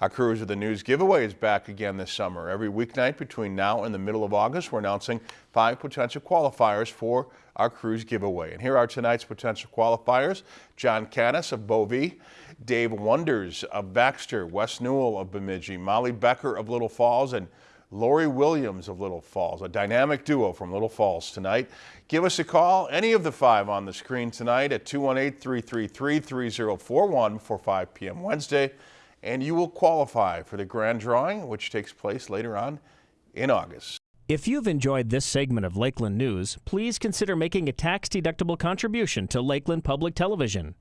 Our Cruise of the News giveaway is back again this summer. Every weeknight between now and the middle of August, we're announcing five potential qualifiers for our cruise giveaway. And here are tonight's potential qualifiers. John Canis of Bovey, Dave Wonders of Baxter, Wes Newell of Bemidji, Molly Becker of Little Falls, and Lori Williams of Little Falls, a dynamic duo from Little Falls tonight. Give us a call, any of the five on the screen tonight at 218-333-3041 before 5 p.m. Wednesday, and you will qualify for the grand drawing, which takes place later on in August. If you've enjoyed this segment of Lakeland News, please consider making a tax-deductible contribution to Lakeland Public Television.